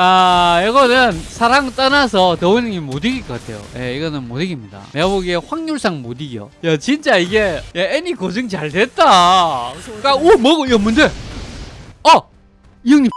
아 이거는 사랑 떠나서 형님 못 이길 것 같아요. 예 이거는 못 이깁니다. 내가 보기에 확률상 못 이겨. 야 진짜 이게 야 애니 고증 잘 됐다. 그러니까 오 뭐고 야 뭔데 어이 형님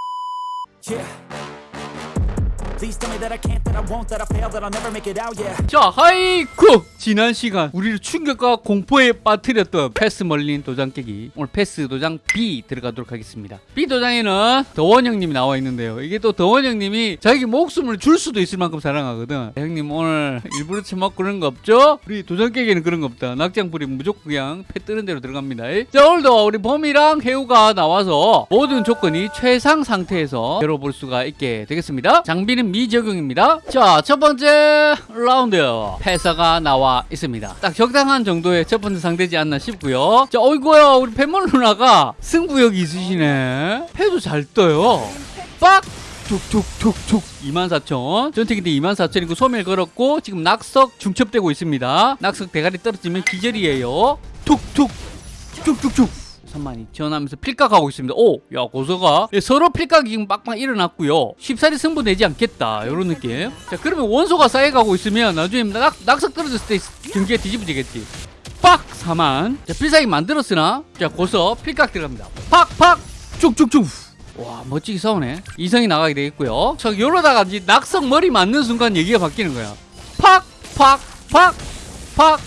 자 하이쿠! 지난 시간 우리를 충격과 공포에 빠뜨렸던 패스 멀린 도장 깨기. 오늘 패스 도장 B 들어가도록 하겠습니다. B 도장에는 더원 형님이 나와 있는데요. 이게 또 더원 형님이 자기 목숨을 줄 수도 있을 만큼 사랑하거든. 형님 오늘 일부러 처먹고 그런 거 없죠? 우리 도장 깨기는 그런 거 없다. 낙장불이 무조건 그냥 패 뜨는 대로 들어갑니다. 자 오늘도 우리 봄이랑 해우가 나와서 모든 조건이 최상 상태에서 열어볼 수가 있게 되겠습니다. 장비는 미적용입니다. 자 첫 번째 라운드. 패사가 나와 있습니다. 딱 적당한 정도의 첫 번째 상대지 않나 싶고요. 자 어이구야 우리 팬멀 누나가 승부욕이 있으시네. 패도 잘 떠요. 빡! 툭툭툭툭. 24,000 전투기인데 24,000이고 소멸 걸었고 지금 낙석 중첩되고 있습니다. 낙석 대가리 떨어지면 기절이에요. 툭툭. 쭉쭉쭉 32,000 하면서 필각하고 있습니다. 오! 야, 고서가 예, 서로 필각이 지금 빡빡 일어났고요. 쉽사리 승부 내지 않겠다. 이런 느낌. 자, 그러면 원소가 쌓여가고 있으면 나중에 낙, 낙석 떨어졌을 때 경기가 뒤집어지겠지. 빡! 4만. 자, 필살기 만들었으나 자, 고서 필각 들어갑니다. 팍! 팍! 쭉쭉쭉! 와 멋지게 싸우네 이성이 나가게 되겠고요 자 이러다가 이제 낙석 머리 맞는 순간 얘기가 바뀌는 거야 팍! 팍! 팍! 팍!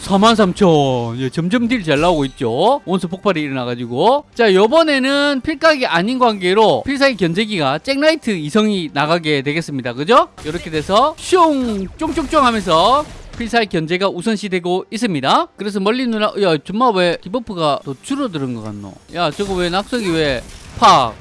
43,000 예, 점점 deal 잘 나오고 있죠? 원수 폭발이 일어나가지고. 자 요번에는 필각이 아닌 관계로 필살기 견제기가 잭라이트 이성이 나가게 되겠습니다. 그죠? 이렇게 돼서 슝! 쫑쫑쫑 하면서 필살 견제가 우선시되고 있습니다. 그래서 멀리 누나 야 정말 왜 debuff가 더 줄어드는 것 같노? 야 저거 왜 낙석이 왜팍!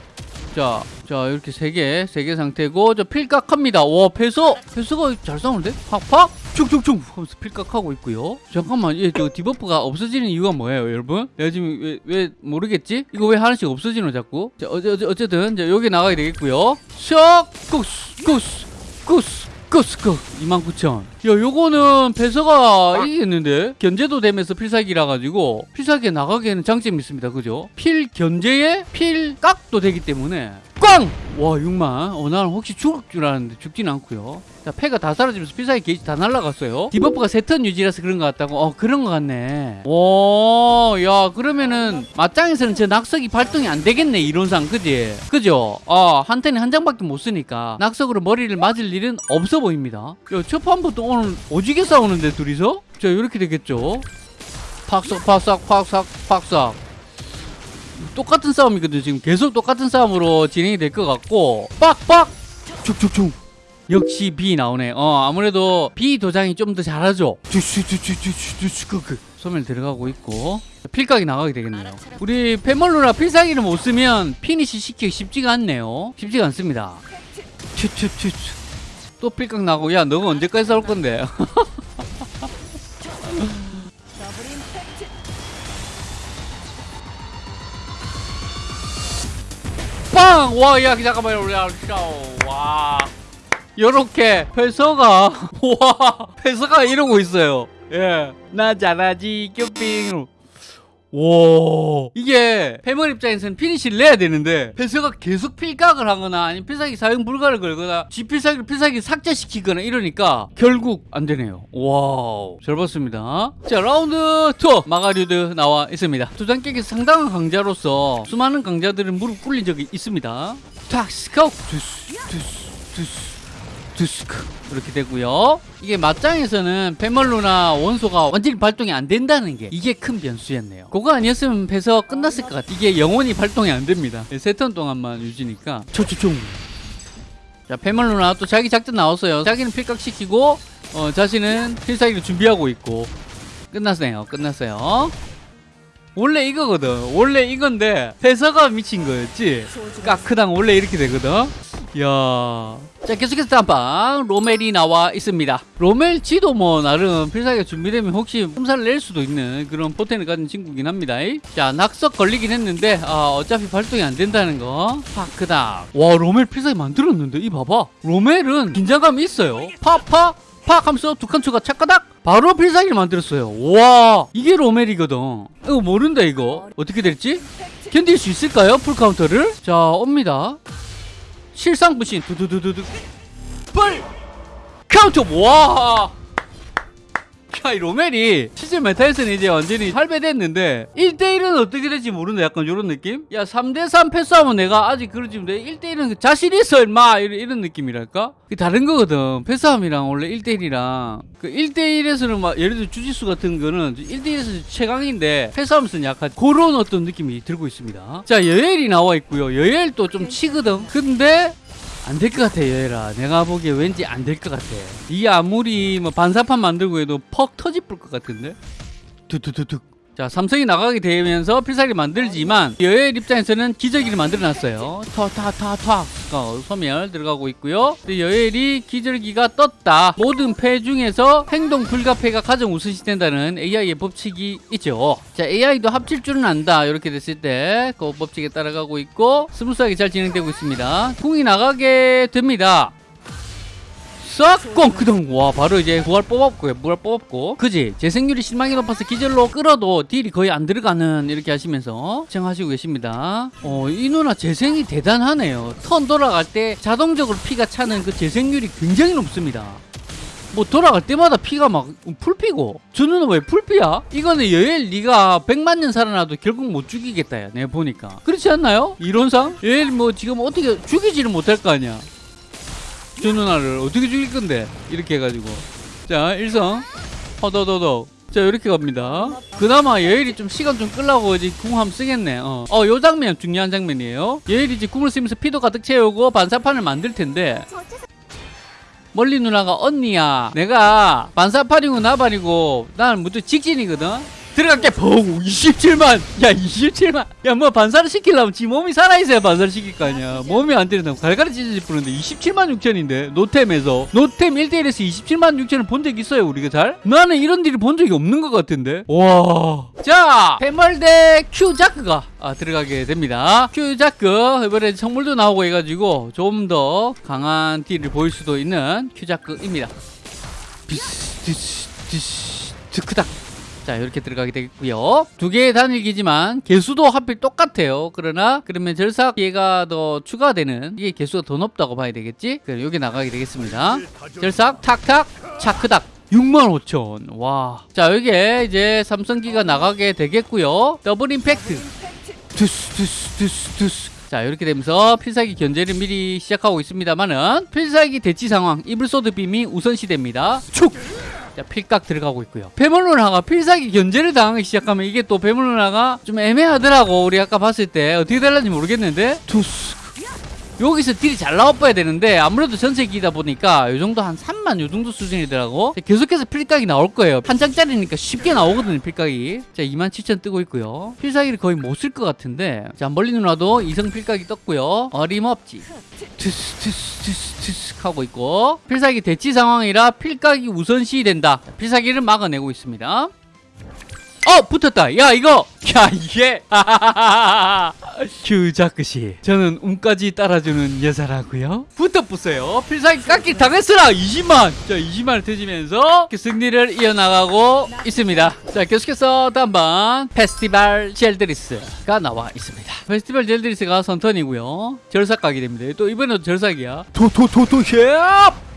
자, 자 이렇게 세 개, 세 개 상태고 저 필각 합니다. 와, 패서, 패서가 잘 싸우는데? 팍팍, 쭉쭉쭉 하면서 필각하고 있고요. 잠깐만, 얘저 debuff가 없어지는 이유가 뭐예요, 여러분? 내가 지금 왜, 왜 모르겠지? 이거 왜 하나씩 없어지노 자꾸? 자, 어째, 어째, 어쨌든 자, 여기 나가야 되겠고요. 샥, 구스, 구스, 구스. 끄스끄 29,000야 요거는 배서가 이기겠는데 견제도 되면서 필살기라 가지고 필살기에 나가기에는 장점이 있습니다 그죠 필 견제에 필 깍도 되기 때문에 꽝! 와 6만 어 나는 혹시 죽을 줄 알았는데 죽진 않고요. 자 패가 다 사라지면서 필살기 게이지 다 날라갔어요. debuff가 세 턴 유지라서 그런 것 같다고? 어 그런 것 같네. 오야 그러면은 맞짱에서는 저 낙석이 발동이 안 되겠네 이론상 그지? 그죠? 어한 턴에 한 장밖에 못 쓰니까 낙석으로 머리를 맞을 일은 없어 보입니다. 야첫 판부터 오늘 오지게 싸우는데 둘이서? 자 이렇게 되겠죠? 팍삭 팍삭 팍삭 팍삭 똑같은 싸움이거든요. 지금 계속 똑같은 싸움으로 진행이 될 것 같고 빡빡 쭉쭉쭉 역시 B 나오네. 어 아무래도 B 도장이 좀 더 잘하죠. 그 소멸 들어가고 있고 필각이 나가게 되겠네요. 우리 페멀루라 필살기를 못 쓰면 피니시 시키기 쉽지가 않네요. 쉽지가 않습니다. 또 필각 나고 야 너가 언제까지 싸울 건데? 빵! 와, 야, 잠깐만요. 우리 와. 요렇게 회서가 와, 회서가 이러고 있어요. 예. 나 잘하지, 쇼핑. 와 이게 패멀 입장에서는 피니시를 내야 되는데 패서가 계속 필각을 하거나 아니면 필살기 사용 불가를 걸거나 지 필살기를 필살기 삭제시키거나 이러니까 결국 안 되네요. 와우. 잘 봤습니다. 자 라운드 2 마가류드 나와 있습니다. 두장 깨기에서 상당한 강자로서 수많은 강자들은 무릎 꿇린 적이 있습니다. 탁 스카우 두스 두스 두스 두스크. 이렇게 되고요. 이게 맞짱에서는 페멀루나 원소가 완전히 발동이 안 된다는 게 이게 큰 변수였네요. 그거 아니었으면 패서 끝났을 것 같아 이게 영원히 발동이 안 됩니다. 세턴 동안만 유지니까. 초초총 자 페멀루나 또 자기 작전 나왔어요. 자기는 필각시키고 어, 자신은 필살기를 준비하고 있고. 끝났네요 끝났어요. 원래 이거거든. 원래 이건데 패서가 미친 거였지. 까크당 원래 이렇게 되거든 이야. 자 계속해서 땀빵. 로멜이 나와 있습니다. 로멜 지도 뭐 나름 필살기가 준비되면 혹시 흠사를 낼 수도 있는 그런 포텐을 가진 친구긴 합니다. 자 낙석 걸리긴 했는데 아, 어차피 발동이 안 된다는 거. 파크당 와 로멜 필살기 만들었는데 이 봐봐. 로멜은 긴장감이 있어요. 파파 팍 하면서 두 칸초가 착가닥 바로 필살기를 만들었어요. 와 이게 로멜이거든. 이거 모른다 이거. 어떻게 될지? 견딜 수 있을까요? full counter를? 자 옵니다 실상 부신 두두두두두 full counter 와. 야, 이 로멜이 실제 meta에서는 이제 완전히 할배됐는데 1대1은 어떻게 될지 모른다 약간 이런 느낌? 야 3대3 패스하면 내가 아직 그러지 데 1대1은 자신 있어 임마! 이런, 이런 느낌이랄까? 그게 다른 거거든. 패스함이랑 원래 1대1이랑. 그 1대1에서는 막 예를 들어 주짓수 같은 거는 1대1에서 최강인데 패스하면서는 약간 그런 어떤 느낌이 들고 있습니다. 자 여엘이 나와 있고요. 여엘도 좀 치거든. 근데 안 될 것 같아 여혜라 내가 보기에 왠지 안 될 것 같아. 이 아무리 뭐 반사판 만들고 해도 퍽 터질 것 같은데? 툭툭툭툭 자 삼성이 나가게 되면서 필살기 만들지만 여엘 입장에서는 기저귀를 만들어놨어요. 터타타타 어, 소멸 들어가고 있고요. 여엘이 기저귀가 떴다. 모든 패 중에서 행동 불가패가 가장 우선시 된다는 AI의 법칙이 있죠. 자 AI도 합칠 줄은 안다. 이렇게 됐을 때 그 법칙에 따라가고 있고 스무스하게 잘 진행되고 있습니다. 궁이 나가게 됩니다 싹꽁 그동 와 바로 이제 부활 뽑았고요 부활 뽑았고. 그지? 재생률이 실망이 높아서 기절로 끌어도 딜이 거의 안 들어가는 이렇게 하시면서 시청하시고 계십니다. 어 이 누나 재생이 대단하네요. 턴 돌아갈 때 자동적으로 피가 차는 그 재생률이 굉장히 높습니다. 뭐 돌아갈 때마다 피가 막 풀피고. 저는 왜 풀피야? 이거는 여엘 네가 100만 년 살아나도 결국 못 죽이겠다 야 내가 보니까. 그렇지 않나요? 이론상? 여엘 뭐 지금 어떻게 죽이지를 못할 거 아니야 저 누나를 어떻게 죽일 건데? 이렇게 해가지고. 자 일성. 허더더더. 자 이렇게 갑니다. 그나마 여일이 좀 시간 좀 끌라고 이제 궁 한번 쓰겠네. 어. 어, 요 장면 중요한 장면이에요. 여일이 이제 궁을 쓰면서 피도 가득 채우고 반사판을 만들 텐데. 멀리 누나가 언니야. 내가 반사판이고 나발이고 나는 무조 직진이거든 들어갈게. 펑 27만. 야 27만. 야 뭐 반사를 시키려면 지 몸이 살아있어야 반사를 시킬 거 아니야. 몸이 안 되는다고 갈갈이 찢어질 뻔했는데 27만 6천인데 노템에서. 노템 1대1에서 27만 6천을 본 적 있어요 우리가 잘? 나는 이런 딜을 본 적이 없는 것 같은데. 와자 페멀대 큐자크가 아, 들어가게 됩니다. 큐자크 이번에 성물도 나오고 해가지고 좀 더 강한 딜을 보일 수도 있는 큐자크입니다. 비스 디스 디스 드크닥 자 이렇게 들어가게 되겠고요 두 개의 단일기지만 개수도 하필 똑같아요 그러나 그러면 절삭 기회가 더 추가되는 이게 개수가 더 높다고 봐야 되겠지 그럼 여기 나가게 되겠습니다 절삭 탁탁 차크닥 65,000 와. 자, 여기에 이제 삼성기가 나가게 되겠고요. 더블 임팩트. 두스 두스 두스 두스. 자, 이렇게 되면서 필살기 견제를 미리 시작하고 있습니다만은 필살기 대치 상황 이블소드 빔이 우선시됩니다. 축. 자, 필각 들어가고 있고요. 페멀 누나가 필살기 견제를 당하기 시작하면 이게 또 페멀 누나가 좀 애매하더라고. 우리 아까 봤을 때 어떻게 될는지 모르겠는데. 투스. 여기서 딜이 잘 나와봐야 되는데 아무래도 전세기다 보니까 이 정도 한 3만 요 정도 수준이더라고. 계속해서 필각이 나올 거예요. 한 장짜리니까 쉽게 나오거든요 필각이. 자 2만 7천 뜨고 있고요. 필살기를 거의 못 쓸 것 같은데. 자 멀린 누나도 이성 필각이 떴고요. 어림없지. 투스 투스 투스 투스 하고 있고. 필살기 대치 상황이라 필각이 우선시 된다. 필살기를 막아내고 있습니다 어 붙었다. 야 이거. 야 이게. 큐자크시 저는 움까지 따라주는 여자라고요? 붙어 붙어요. 필살기 깎기 당했으라 20만. 자 20만을 터지면서 승리를 이어나가고 있습니다. 자 계속해서 다음 번 페스티벌 젤드리스가 나와 있습니다. 페스티벌 젤드리스가 선턴이고요. 절삭 가게 됩니다. 또 이번에도 절삭이야. 도도도도 힙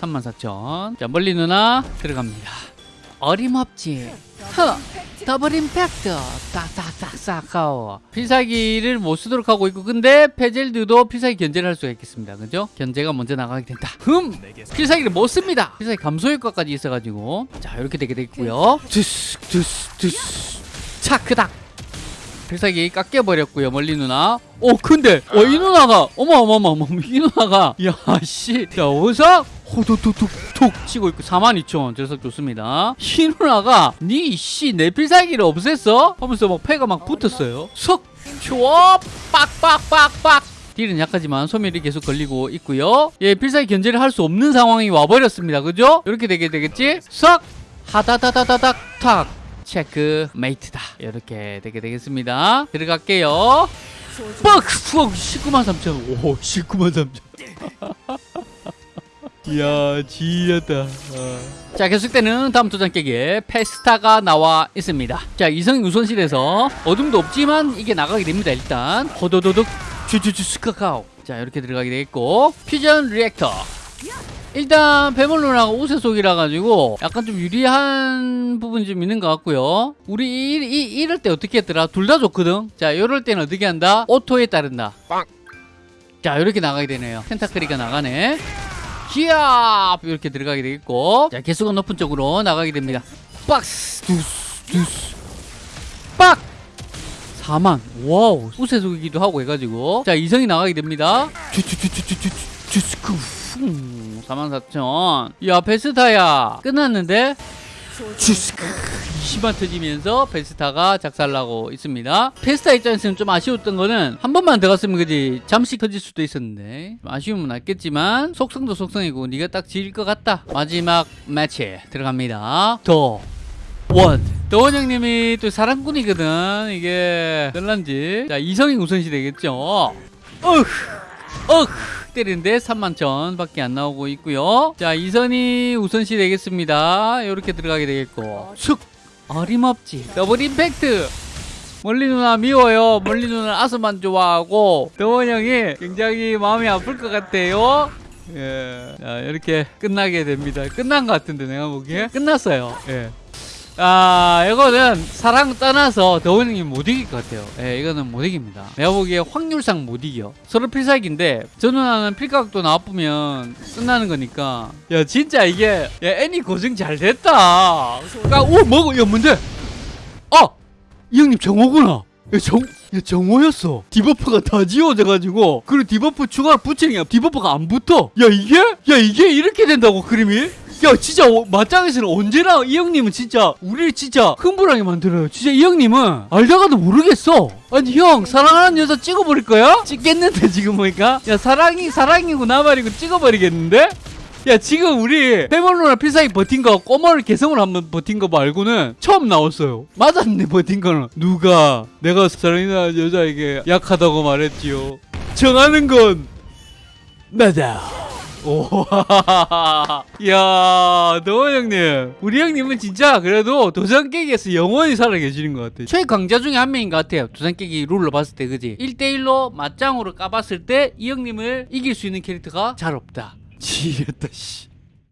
34,000. 자, 멀린 누나 들어갑니다. 어림없지. 허. 더블 임팩트. 딱딱딱딱하고 필살기를 못 쓰도록 하고 있고 근데 페젤드도 필살기 견제를 할 수가 있겠습니다. 그죠? 견제가 먼저 나가게 된다. 흠! 필살기를 못 씁니다. 필살기 감소 효과까지 있어가지고. 자 이렇게 되게 두스 차크닥. 필살기 깎여버렸고요 멀린 누나. 오 근데 어, 이 누나가 어머 어머 어머 어머 이 누나가. 야씨. 자 어디서 호톡톡톡톡 치고 있고 42,000 절삭 좋습니다. 이 누나가 니씨 내 필살기를 없앴어? 하면서 막 패가 막 붙었어요. 석 좋아. 빡빡빡빡. 딜은 약하지만 소멸이 계속 걸리고 있고요. 예 필살기 견제를 할 수 없는 상황이 와버렸습니다. 그죠? 이렇게 되게 되겠지? 석 하다다다다닥 탁. 체크 메이트다. 이렇게 되게 되겠습니다. 들어갈게요. 뻑! 푸 19만 3천 오 19만 3천 이야 지렸다. 어. 자 계속되는 다음 도장 깨기에 페스타가 나와 있습니다. 자 이성 우선실에서 어둠도 없지만 이게 나가게 됩니다 일단. 호도도둑 주주주 스카카오. 자자 이렇게 들어가게 되겠고 퓨전 리액터. 일단 배멀론하고 우세 속이라 가지고 약간 좀 유리한 부분이 좀 있는 것 같고요. 우리 이, 이, 이 럴 때 어떻게 했더라? 둘 다 좋거든. 자 이럴 때는 어떻게 한다? 오토에 따른다. 자 이렇게 나가게 되네요. 텐타클이가 나가네 기압 이렇게 들어가게 되겠고 자 개수가 높은 쪽으로 나가게 됩니다 박스 두스 두스 빡 4만 와우 우세속이기도 하고 해가지고 자 이성이 나가게 됩니다 주주주주주주주스쿠 44,000. 야 베스타야 끝났는데 20만 터지면서 베스타가 작살나고 있습니다. 베스타 입장에서는 좀 아쉬웠던 거는 한 번만 더 갔으면 그지 잠시 터질 수도 있었는데 아쉬움은 났겠지만 속성도 속성이고 네가 딱 지을 것 같다. 마지막 매치 들어갑니다. 더 원. 더원 형님이 또 사랑꾼이거든. 이게 별난지. 자 이성이 우선시 되겠죠. 어휴. 어휴. 때리는데 3만 천 밖에 안 나오고 있고요. 자 이선이 우선시 되겠습니다. 이렇게 들어가게 되겠고. 슥. 어림없지. 더블 임팩트. 멀리 누나 미워요. 멀리 누나 아스만 좋아하고 더원 형이 굉장히 마음이 아플 것 같아요. 예. 자, 이렇게 끝나게 됩니다. 끝난 것 같은데 내가 보기에 끝났어요. 예. 아, 이거는 사랑 떠나서 더원님이 못 이길 것 같아요. 예, 이거는 못 이깁니다. 내가 보기에 확률상 못 이겨. 서로 필살기인데, 저 누나는 필각도 나쁘면 끝나는 거니까. 야, 진짜 이게, 야, 애니 고증 잘 됐다. 아, 오, 뭐고, 야, 뭔데? 아! 이 형님 정화구나. 야, 정, 야, 정화였어. debuff가 다 지워져가지고, 그리고 debuff 추가 붙이니까 debuff가 안 붙어. 야, 이게? 야, 이게 이렇게 된다고, 그림이? 야, 진짜, 어, 맞짱에서는 언제나 이 형님은 진짜, 우리를 진짜 흥분하게 만들어요. 진짜 이 형님은 알다가도 모르겠어. 아니, 형, 사랑하는 여자 찍어버릴 거야? 찍겠는데, 지금 보니까? 야, 사랑이, 사랑이고 나발이고 찍어버리겠는데? 야 지금 우리 페멀로나 필살기 버틴 거 꼬마를 개성을 한번 버틴 거 말고는 처음 나왔어요 맞았네 버틴 거는 누가 내가 사랑이나 여자에게 약하다고 말했지요 정하는 건 나다 오, 야, 노원 형님. 우리 형님은 진짜 그래도 도장 깨기에서 영원히 살아계시는 것 같아요. 최강자 중에 한 명인 것 같아요. 도장 깨기 룰로 봤을 때, 그지? 1대1로 맞짱으로 까봤을 때 이 형님을 이길 수 있는 캐릭터가 잘 없다. 지겠다, 씨.